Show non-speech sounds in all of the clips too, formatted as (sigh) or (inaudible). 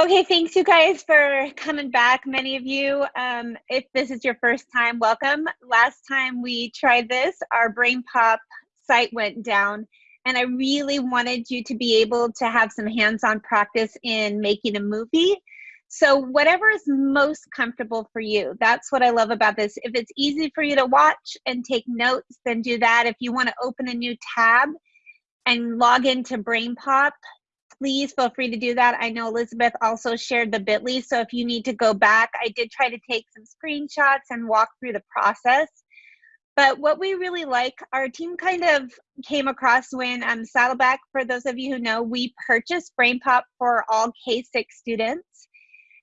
Okay, thanks you guys for coming back. Many of you, um, if this is your first time, welcome. Last time we tried this, our BrainPop site went down, and I really wanted you to be able to have some hands-on practice in making a movie. So whatever is most comfortable for you, that's what I love about this. If it's easy for you to watch and take notes, then do that. If you want to open a new tab and log into BrainPop, please feel free to do that. I know Elizabeth also shared the bit.ly, so if you need to go back, I did try to take some screenshots and walk through the process. But what we really like, our team kind of came across when um, Saddleback, for those of you who know, we purchased BrainPop for all K6 students.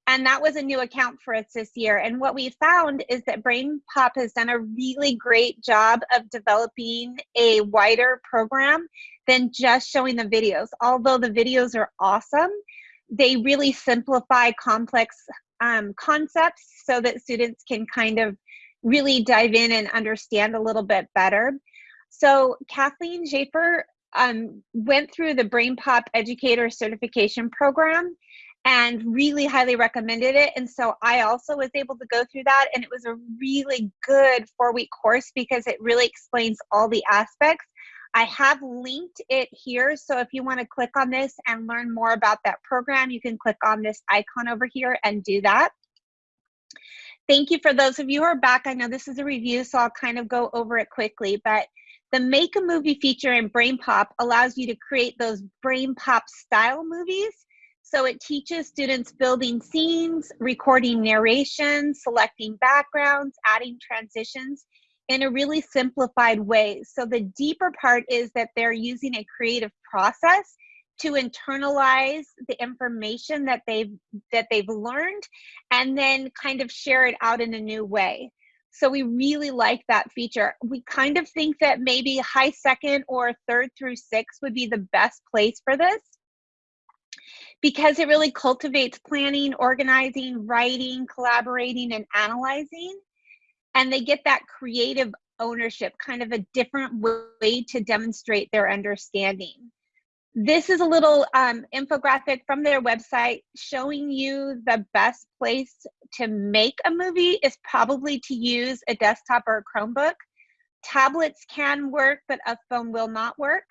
And that was a new account for us this year. And what we found is that BrainPop has done a really great job of developing a wider program than just showing the videos. Although the videos are awesome, they really simplify complex um, concepts so that students can kind of really dive in and understand a little bit better. So Kathleen Schaefer um, went through the BrainPop Educator Certification Program and really highly recommended it. And so I also was able to go through that, and it was a really good four week course because it really explains all the aspects. I have linked it here. So if you want to click on this and learn more about that program, you can click on this icon over here and do that. Thank you for those of you who are back. I know this is a review, so I'll kind of go over it quickly, but the Make a Movie feature in BrainPop allows you to create those BrainPop style movies so it teaches students building scenes, recording narration, selecting backgrounds, adding transitions in a really simplified way. So the deeper part is that they're using a creative process to internalize the information that they've that they've learned and then kind of share it out in a new way. So we really like that feature. We kind of think that maybe high second or third through six would be the best place for this because it really cultivates planning, organizing, writing, collaborating, and analyzing. And they get that creative ownership, kind of a different way to demonstrate their understanding. This is a little um, infographic from their website showing you the best place to make a movie is probably to use a desktop or a Chromebook. Tablets can work, but a phone will not work.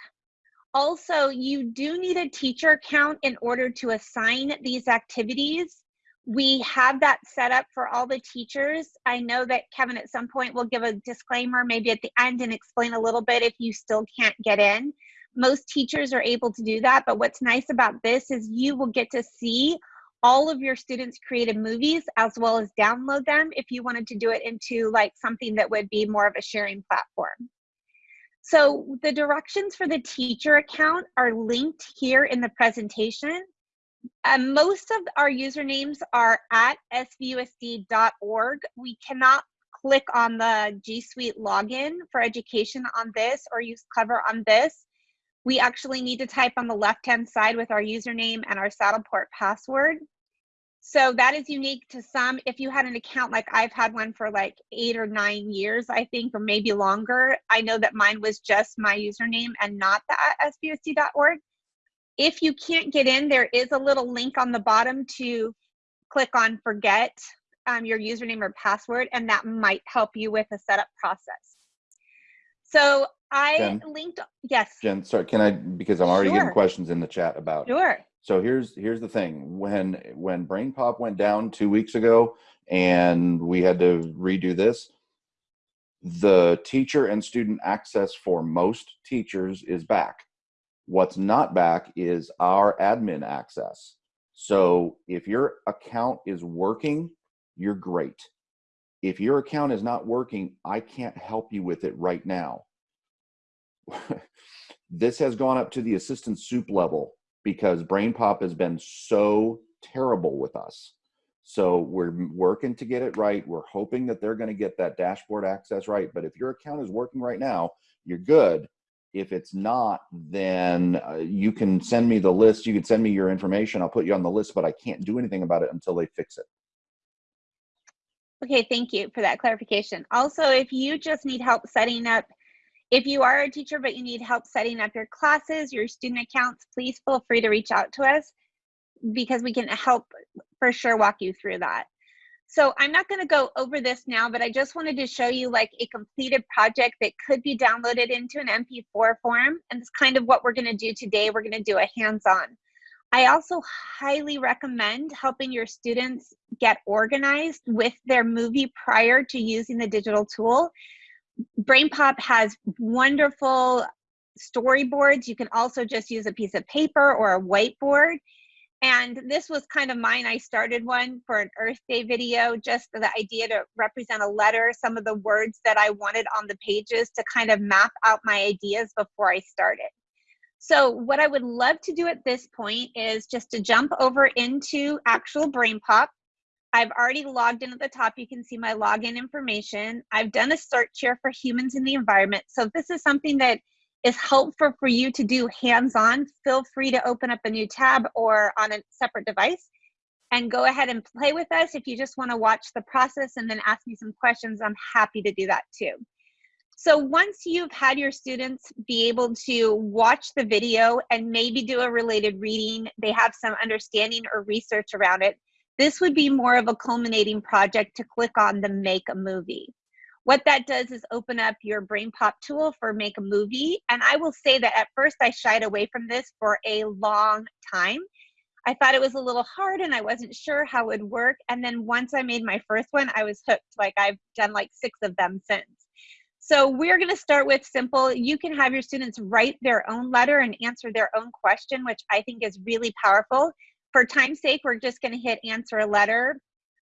Also, you do need a teacher account in order to assign these activities. We have that set up for all the teachers. I know that Kevin at some point will give a disclaimer maybe at the end and explain a little bit if you still can't get in. Most teachers are able to do that, but what's nice about this is you will get to see all of your students created movies as well as download them if you wanted to do it into like something that would be more of a sharing platform. So the directions for the teacher account are linked here in the presentation. Most of our usernames are at svusd.org. We cannot click on the G Suite login for education on this or use Clever on this. We actually need to type on the left-hand side with our username and our Saddleback password. So that is unique to some. If you had an account like I've had one for like eight or nine years, I think, or maybe longer, I know that mine was just my username and not the svusd.org. If you can't get in, there is a little link on the bottom to click on forget um, your username or password, and that might help you with a setup process. So I Jen, linked, yes. Jen, sorry, can I, because I'm already sure. getting questions in the chat about Sure. So here's here's the thing. When when BrainPop went down two weeks ago and we had to redo this, the teacher and student access for most teachers is back. What's not back is our admin access. So if your account is working, you're great. If your account is not working, I can't help you with it right now. (laughs) this has gone up to the assistant soup level because BrainPop has been so terrible with us. So we're working to get it right. We're hoping that they're going to get that dashboard access right. But if your account is working right now, you're good. If it's not, then uh, you can send me the list. You can send me your information. I'll put you on the list, but I can't do anything about it until they fix it. Okay, thank you for that clarification. Also, if you just need help setting up if you are a teacher but you need help setting up your classes, your student accounts, please feel free to reach out to us. because we can help for sure walk you through that. So I'm not going to go over this now, but I just wanted to show you like a completed project that could be downloaded into an MP4 form. And it's kind of what we're going to do today. We're going to do a hands-on. I also highly recommend helping your students get organized with their movie prior to using the digital tool. BrainPop has wonderful storyboards. You can also just use a piece of paper or a whiteboard and this was kind of mine. I started one for an Earth Day video, just the idea to represent a letter, some of the words that I wanted on the pages to kind of map out my ideas before I started. So what I would love to do at this point is just to jump over into actual BrainPop. I've already logged in at the top. You can see my login information. I've done a search here for humans in the environment. So if this is something that is helpful for you to do hands-on, feel free to open up a new tab or on a separate device and go ahead and play with us. If you just wanna watch the process and then ask me some questions, I'm happy to do that too. So once you've had your students be able to watch the video and maybe do a related reading, they have some understanding or research around it, this would be more of a culminating project to click on the make a movie. What that does is open up your BrainPop tool for make a movie. And I will say that at first I shied away from this for a long time. I thought it was a little hard and I wasn't sure how it would work. And then once I made my first one, I was hooked. Like I've done like six of them since. So we're going to start with simple. You can have your students write their own letter and answer their own question, which I think is really powerful. For time's sake, we're just going to hit answer a letter.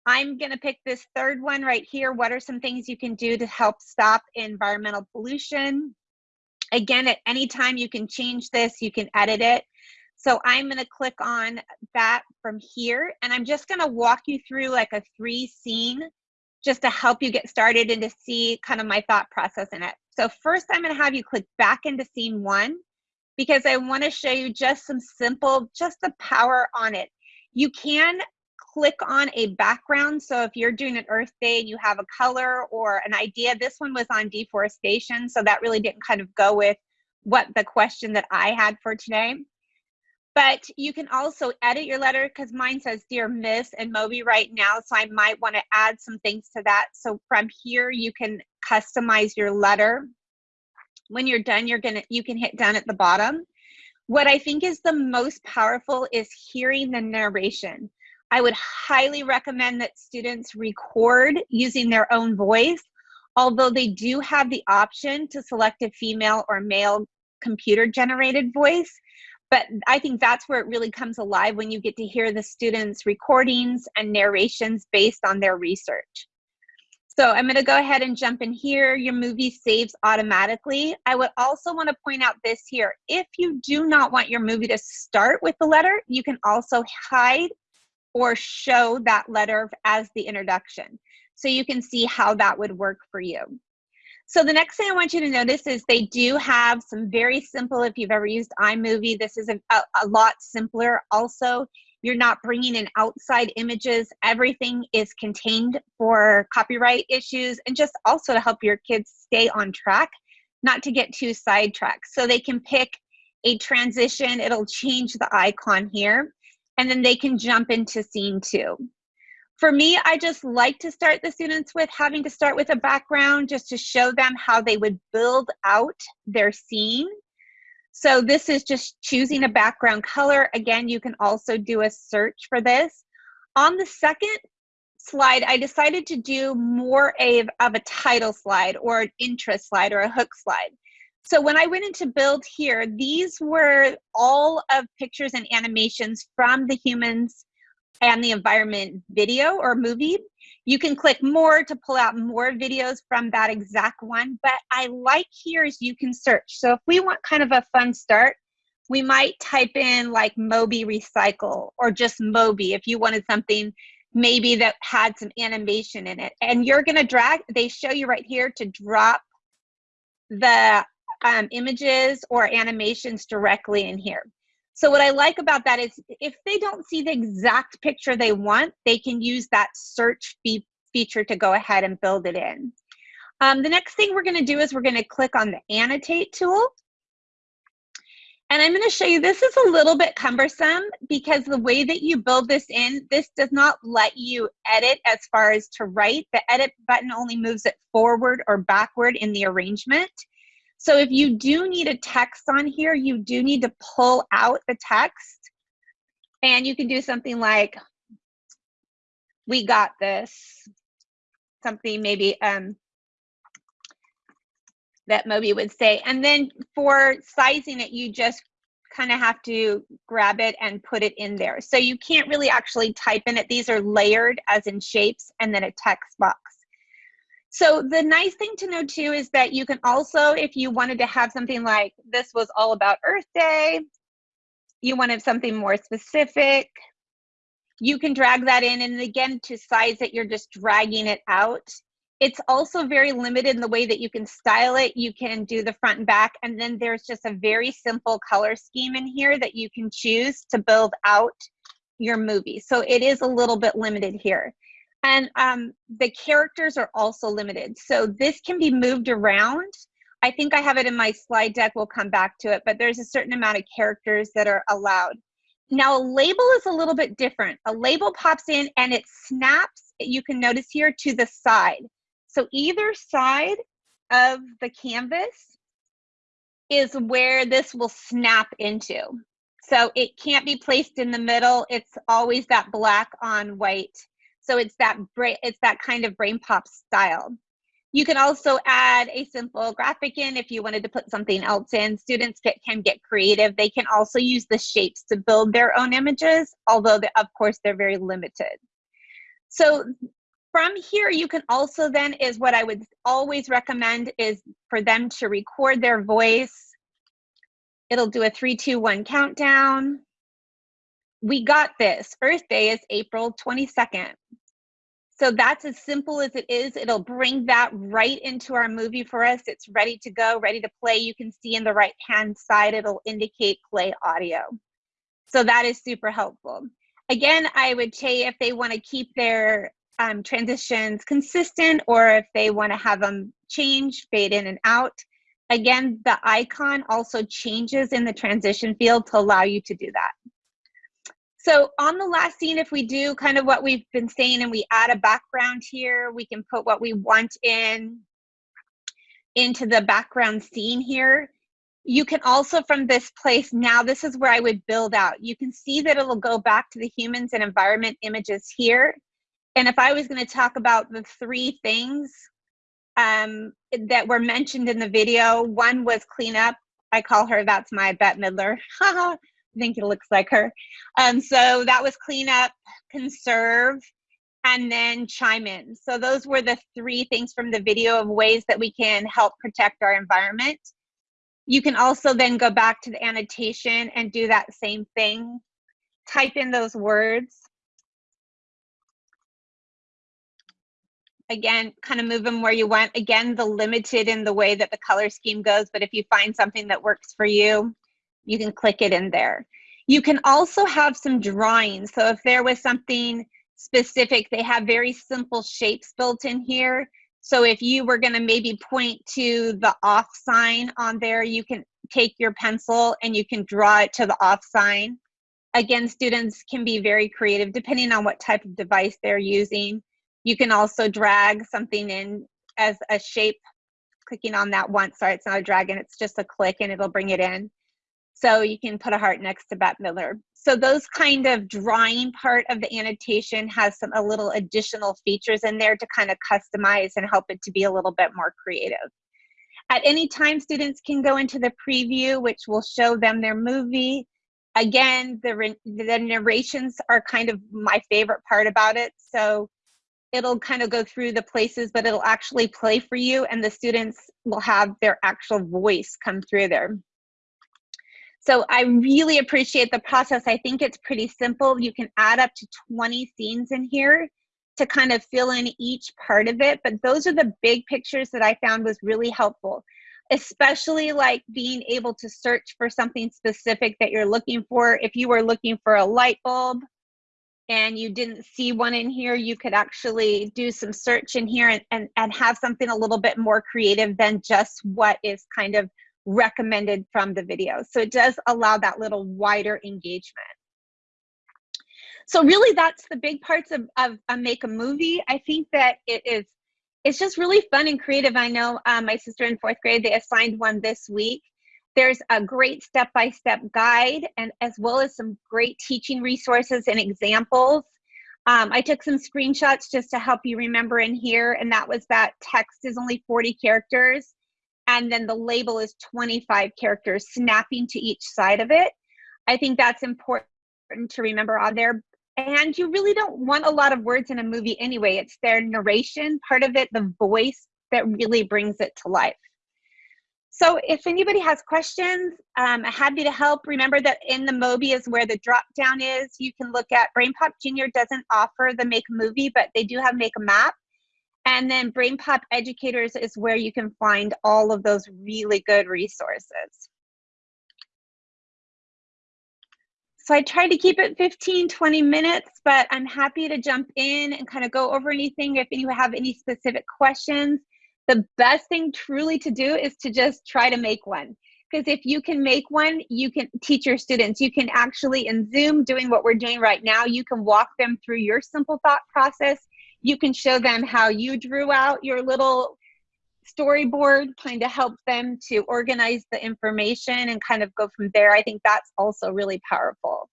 I'm going to pick this third one right here. What are some things you can do to help stop environmental pollution? Again, at any time you can change this, you can edit it. So I'm going to click on that from here, and I'm just going to walk you through like a three scene just to help you get started and to see kind of my thought process in it. So first I'm going to have you click back into scene one because I want to show you just some simple, just the power on it. You can click on a background. So if you're doing an Earth Day and you have a color or an idea, this one was on deforestation. So that really didn't kind of go with what the question that I had for today. But you can also edit your letter because mine says Dear Miss and Moby right now. So I might want to add some things to that. So from here, you can customize your letter. When you're done, you're gonna you can hit done at the bottom. What I think is the most powerful is hearing the narration. I would highly recommend that students record using their own voice, although they do have the option to select a female or male computer generated voice. But I think that's where it really comes alive when you get to hear the students' recordings and narrations based on their research. So I'm gonna go ahead and jump in here. Your movie saves automatically. I would also wanna point out this here. If you do not want your movie to start with the letter, you can also hide or show that letter as the introduction. So you can see how that would work for you. So the next thing I want you to notice is they do have some very simple, if you've ever used iMovie, this is a, a lot simpler. Also, you're not bringing in outside images. Everything is contained for copyright issues and just also to help your kids stay on track, not to get too sidetracked. So they can pick a transition, it'll change the icon here and then they can jump into scene two. For me, I just like to start the students with having to start with a background just to show them how they would build out their scene. So this is just choosing a background color. Again, you can also do a search for this. On the second slide, I decided to do more of, a title slide or an interest slide or a hook slide. So when I went into build here, these were all of pictures and animations from the humans and the environment video or movie. You can click more to pull out more videos from that exact one, but I like here is you can search. So if we want kind of a fun start, we might type in like Moby Recycle or just Moby if you wanted something maybe that had some animation in it. And you're gonna drag, they show you right here to drop the um, images or animations directly in here. So what I like about that is if they don't see the exact picture they want, they can use that search fe feature to go ahead and build it in. Um, the next thing we're gonna do is we're gonna click on the annotate tool. And I'm going to show you, this is a little bit cumbersome because the way that you build this in, this does not let you edit as far as to write. The edit button only moves it forward or backward in the arrangement. So if you do need a text on here, you do need to pull out the text. And you can do something like, we got this. Something maybe um, that Moby would say. And then for sizing it, you just kind of have to grab it and put it in there. So you can't really actually type in it. These are layered as in shapes and then a text box. So the nice thing to know too is that you can also, if you wanted to have something like this was all about Earth Day, you wanted something more specific, you can drag that in. And again, to size it, you're just dragging it out. It's also very limited in the way that you can style it. You can do the front and back, and then there's just a very simple color scheme in here that you can choose to build out your movie. So it is a little bit limited here. And um, the characters are also limited. So this can be moved around. I think I have it in my slide deck. We'll come back to it, but there's a certain amount of characters that are allowed. Now a label is a little bit different. A label pops in and it snaps, you can notice here, to the side. So either side of the canvas is where this will snap into. So it can't be placed in the middle. It's always that black on white so it's that it's that kind of brain pop style. You can also add a simple graphic in if you wanted to put something else in. Students get, can get creative. They can also use the shapes to build their own images, although of course they're very limited. So from here, you can also then is what I would always recommend is for them to record their voice. It'll do a three, two, one countdown. We got this. Earth Day is April 22nd. So that's as simple as it is. It'll bring that right into our movie for us. It's ready to go, ready to play. You can see in the right hand side, it'll indicate play audio. So that is super helpful. Again, I would say if they want to keep their um, transitions consistent or if they want to have them change, fade in and out. Again, the icon also changes in the transition field to allow you to do that. So on the last scene, if we do kind of what we've been saying and we add a background here, we can put what we want in into the background scene here. You can also from this place, now this is where I would build out. You can see that it'll go back to the humans and environment images here. And if I was gonna talk about the three things um, that were mentioned in the video, one was cleanup. I call her, that's my Bette Midler. (laughs) Think it looks like her. Um, so that was clean up, conserve, and then chime in. So those were the three things from the video of ways that we can help protect our environment. You can also then go back to the annotation and do that same thing. Type in those words. Again, kind of move them where you want. Again, the limited in the way that the color scheme goes, but if you find something that works for you, you can click it in there. You can also have some drawings. So if there was something specific, they have very simple shapes built in here. So if you were gonna maybe point to the off sign on there, you can take your pencil and you can draw it to the off sign. Again, students can be very creative depending on what type of device they're using. You can also drag something in as a shape, clicking on that once. Sorry, it's not a drag it's just a click and it'll bring it in. So you can put a heart next to Bette Midler. So those kind of drawing part of the annotation has some a little additional features in there to kind of customize and help it to be a little bit more creative. At any time, students can go into the preview, which will show them their movie. Again, the, the narrations are kind of my favorite part about it. So it'll kind of go through the places, but it'll actually play for you and the students will have their actual voice come through there. So I really appreciate the process. I think it's pretty simple. You can add up to 20 scenes in here to kind of fill in each part of it. But those are the big pictures that I found was really helpful, especially like being able to search for something specific that you're looking for. If you were looking for a light bulb and you didn't see one in here, you could actually do some search in here and, and, and have something a little bit more creative than just what is kind of recommended from the video. So it does allow that little wider engagement. So really that's the big parts of, of, Make a Movie. I think that it is, it's just really fun and creative. I know um, my sister in fourth grade, they assigned one this week. There's a great step-by-step -step guide and as well as some great teaching resources and examples. Um, I took some screenshots just to help you remember in here, and that was that text is only 40 characters, and then the label is 25 characters, snapping to each side of it. I think that's important to remember on there. And you really don't want a lot of words in a movie anyway. It's their narration, part of it, the voice that really brings it to life. So if anybody has questions, um, I'm happy to help. Remember that in the Mobi is where the drop down is. You can look at BrainPop Junior doesn't offer the Make a Movie, but they do have Make a Map. And then BrainPop Educators is where you can find all of those really good resources. So I tried to keep it 15, 20 minutes, but I'm happy to jump in and kind of go over anything if you have any specific questions the best thing truly to do is to just try to make one because if you can make one you can teach your students you can actually in zoom doing what we're doing right now you can walk them through your simple thought process you can show them how you drew out your little storyboard kind of help them to organize the information and kind of go from there i think that's also really powerful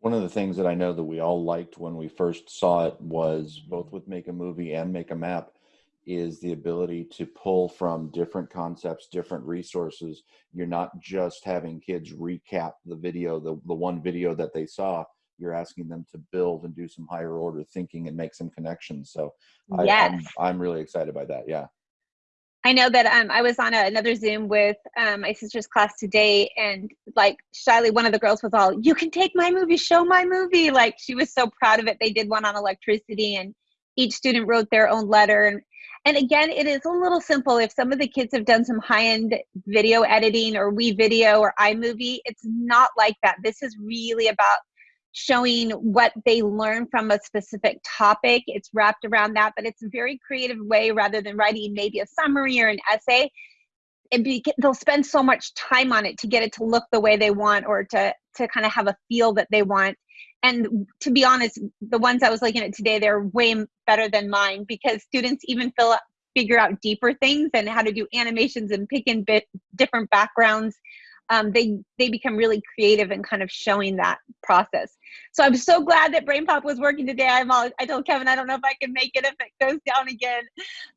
one of the things that i know that we all liked when we first saw it was both with make a movie and make a map is the ability to pull from different concepts, different resources. You're not just having kids recap the video, the, the one video that they saw. You're asking them to build and do some higher order thinking and make some connections. So I, yes. I'm, I'm really excited by that. Yeah. I know that um, I was on a, another Zoom with um, my sister's class today, and like shyly, one of the girls was all, "You can take my movie, show my movie." Like she was so proud of it. They did one on electricity, and each student wrote their own letter. And and again, it is a little simple. If some of the kids have done some high end video editing or WeVideo or iMovie, it's not like that. This is really about showing what they learn from a specific topic. It's wrapped around that, but it's a very creative way rather than writing maybe a summary or an essay. Be, they'll spend so much time on it to get it to look the way they want or to to kind of have a feel that they want and to be honest the ones i was looking at today they're way better than mine because students even fill out, figure out deeper things and how to do animations and pick in bit different backgrounds um, they they become really creative and kind of showing that process. So i'm so glad that brainpop was working today. I'm all i told kevin i don't know if i can make it if it goes down again.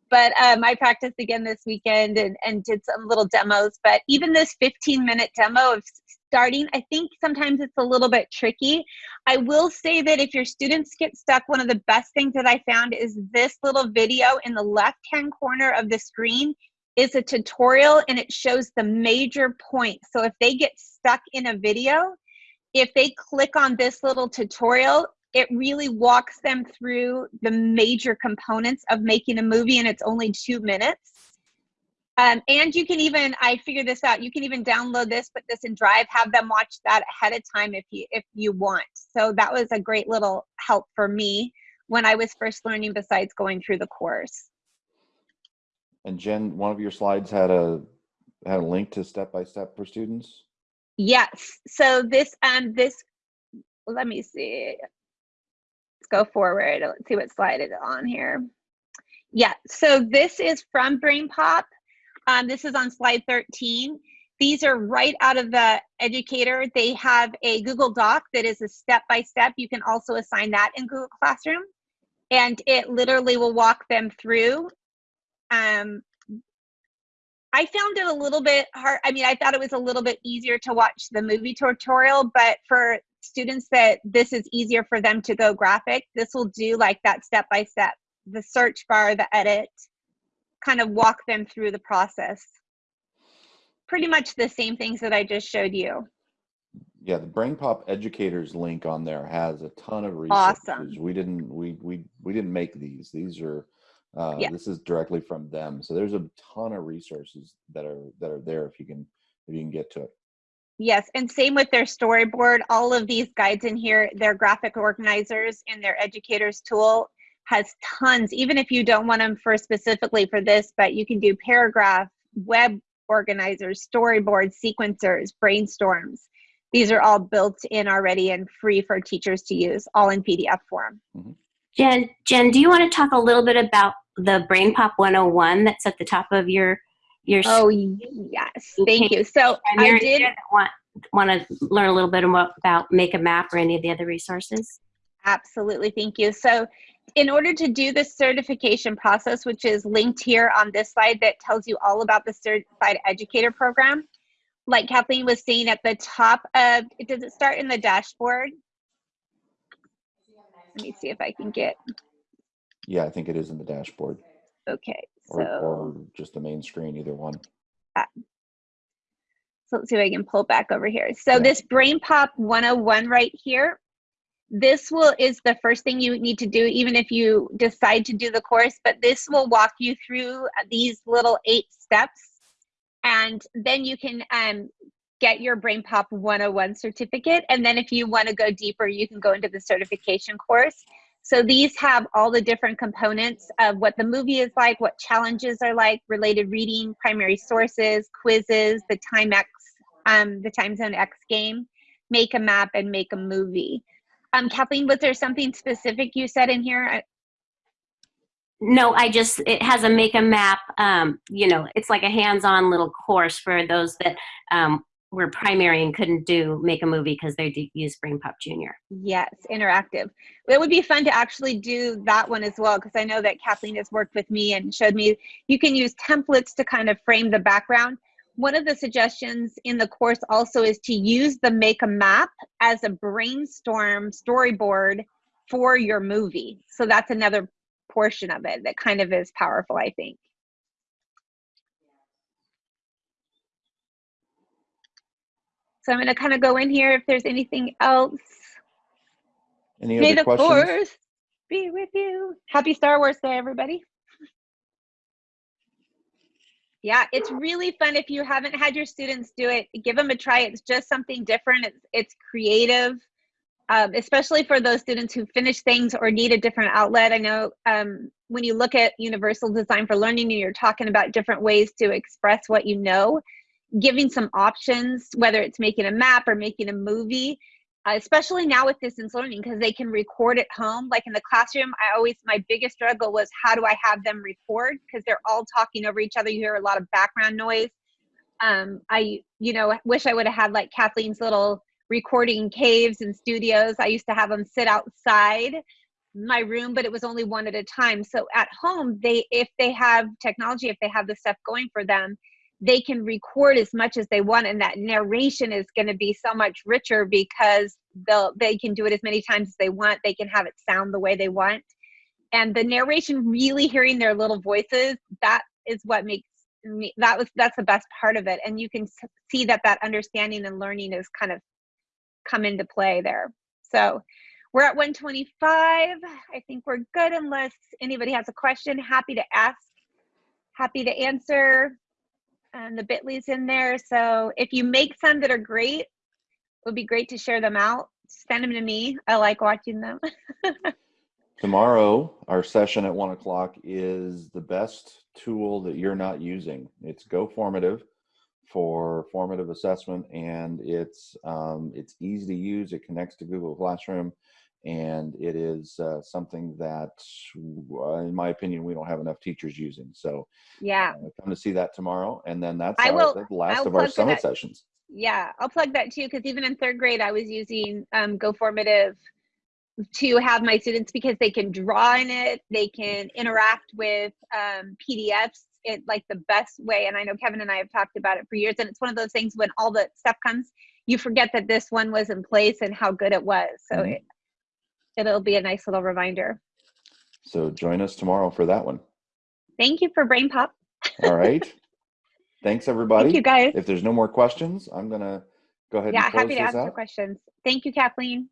But um, i practiced again this weekend and, and did some little demos. But even this 15 minute demo of starting, I think sometimes it's a little bit tricky. I will say that if your students get stuck, one of the best things that I found is this little video in the left-hand corner of the screen is a tutorial and it shows the major points. So if they get stuck in a video, if they click on this little tutorial, it really walks them through the major components of making a movie and it's only two minutes. Um, and you can even, I figured this out, you can even download this, put this in Drive, have them watch that ahead of time if you, if you want. So that was a great little help for me when I was first learning besides going through the course. And Jen, one of your slides had a, had a link to step-by-step for students? Yes. So this, um, this, let me see. Let's go forward. Let's see what slide is on here. Yeah, so this is from BrainPop. Um, this is on slide 13. These are right out of the educator. They have a Google Doc that is a step-by-step. -step. You can also assign that in Google Classroom. And it literally will walk them through. Um, I found it a little bit hard. I mean, I thought it was a little bit easier to watch the movie tutorial, but for students that this is easier for them to go graphic, this will do like that step by step, the search bar, the edit, kind of walk them through the process. Pretty much the same things that I just showed you. Yeah, the BrainPop educators link on there has a ton of resources. Awesome. We didn't we we we didn't make these. These are uh, yeah. this is directly from them. So there's a ton of resources that are that are there if you can if you can get to it. Yes, and same with their storyboard. All of these guides in here, their graphic organizers in their educators tool has tons, even if you don't want them for specifically for this, but you can do paragraph, web organizers, storyboards, sequencers, brainstorms. These are all built in already and free for teachers to use, all in PDF form. Jen, Jen, do you want to talk a little bit about the Brain Pop 101 that's at the top of your your Oh, yes. Thank you. So I did want want to learn a little bit more about Make a Map or any of the other resources? Absolutely, thank you. So in order to do the certification process, which is linked here on this slide that tells you all about the Certified Educator Program, like Kathleen was saying at the top of, it, does it start in the dashboard? Let me see if I can get, Yeah, I think it is in the dashboard okay, or, so, or just the main screen, either one. so let's see if I can pull back over here. So Yeah. this Brain Pop 101 right here, this will is the first thing you need to do even if you decide to do the course but this will walk you through these little eight steps and then you can um, get your brain pop 101 certificate and then if you want to go deeper you can go into the certification course so these have all the different components of what the movie is like what challenges are like related reading primary sources quizzes the time x um, the time zone x game make a map and make a movie um, Kathleen, was there something specific you said in here? No, I just it has a Make a Map. Um, you know, it's like a hands-on little course for those that um, were primary and couldn't do Make a Movie because they did use Brain Pop Junior. Yes, interactive. It would be fun to actually do that one as well because I know that Kathleen has worked with me and showed me you can use templates to kind of frame the background. One of the suggestions in the course also is to use the Make a Map as a brainstorm storyboard for your movie. So that's another portion of it that kind of is powerful, I think. So I'm going to kind of go in here if there's anything else. Any May other the questions? force be with you. Happy Star Wars Day, everybody. Yeah, it's really fun if you haven't had your students do it. Give them a try. It's just something different. It's it's creative, um, especially for those students who finish things or need a different outlet. I know um, when you look at Universal Design for Learning, and you're talking about different ways to express what you know. Giving some options, whether it's making a map or making a movie, uh, especially now with distance learning because they can record at home. Like in the classroom i always my biggest struggle was how do i have them record? Because they're all talking over each other. You hear a lot of background noise. Um, i you know wish i would have had like kathleen's little recording caves and studios. I used to have them sit outside my room but it was only one at a time. So at home they if they have technology if they have the stuff going for them they can record as much as they want and that narration is going to be so much richer because they'll they can do it as many times as they want. They can have it sound the way they want. And the narration really hearing their little voices that is what makes me that was that's the best part of it. And you can see that that understanding and learning is kind of come into play there. So we're at 125 i think we're good unless anybody has a question. Happy to ask. Happy to answer and the bitly's in there. So if you make some that are great it would be great to share them out. Send them to me. I like watching them. (laughs) Tomorrow, our session at one o'clock is the best tool that you're not using. It's Go Formative for formative assessment, and it's um, it's easy to use. It connects to Google Classroom, and it is uh, something that, uh, in my opinion, we don't have enough teachers using. So yeah uh, come to see that tomorrow, and then that's I our, will- the last I'll of our summit that. sessions. yeah i'll plug that too because even in third grade i was using um, go formative to have my students because they can draw in it they can interact with um, pdfs it like the best way and i know kevin and i have talked about it for years and it's one of those things when all the stuff comes you forget that this one was in place and how good it was so Mhm. it, it'll be a nice little reminder So join us tomorrow for that one. thank you for brain pop All right. (laughs) Thanks, everybody. thank you guys If there's no more questions, I'm gonna go ahead yeah and close happy to answer out. questions thank you kathleen